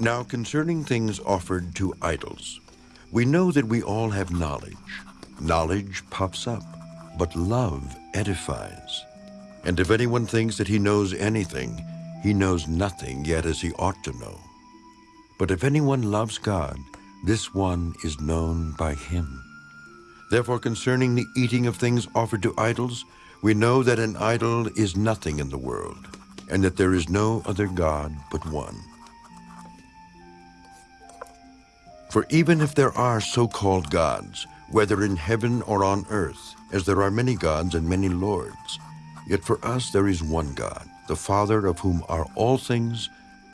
Now concerning things offered to idols, we know that we all have knowledge. Knowledge puffs up, but love edifies. And if anyone thinks that he knows anything, he knows nothing yet as he ought to know. But if anyone loves God, this one is known by him. Therefore concerning the eating of things offered to idols, we know that an idol is nothing in the world, and that there is no other God but one. For even if there are so-called gods, whether in heaven or on earth, as there are many gods and many lords, yet for us there is one God, the Father of whom are all things,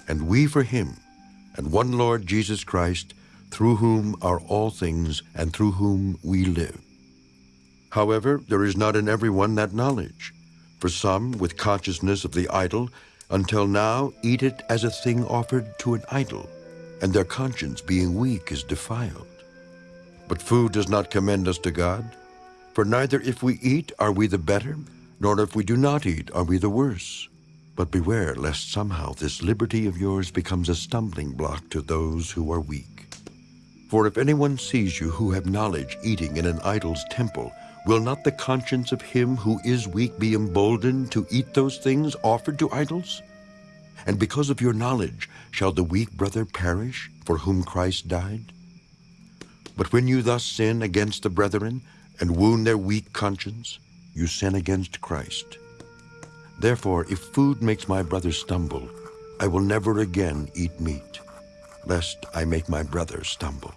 and we for him, and one Lord Jesus Christ, through whom are all things, and through whom we live. However, there is not in everyone that knowledge. For some, with consciousness of the idol, until now eat it as a thing offered to an idol, and their conscience being weak is defiled. But food does not commend us to God, for neither if we eat are we the better, nor if we do not eat are we the worse. But beware lest somehow this liberty of yours becomes a stumbling block to those who are weak. For if anyone sees you who have knowledge eating in an idol's temple, will not the conscience of him who is weak be emboldened to eat those things offered to idols? And because of your knowledge, shall the weak brother perish for whom Christ died? But when you thus sin against the brethren and wound their weak conscience, you sin against Christ. Therefore, if food makes my brother stumble, I will never again eat meat, lest I make my brother stumble.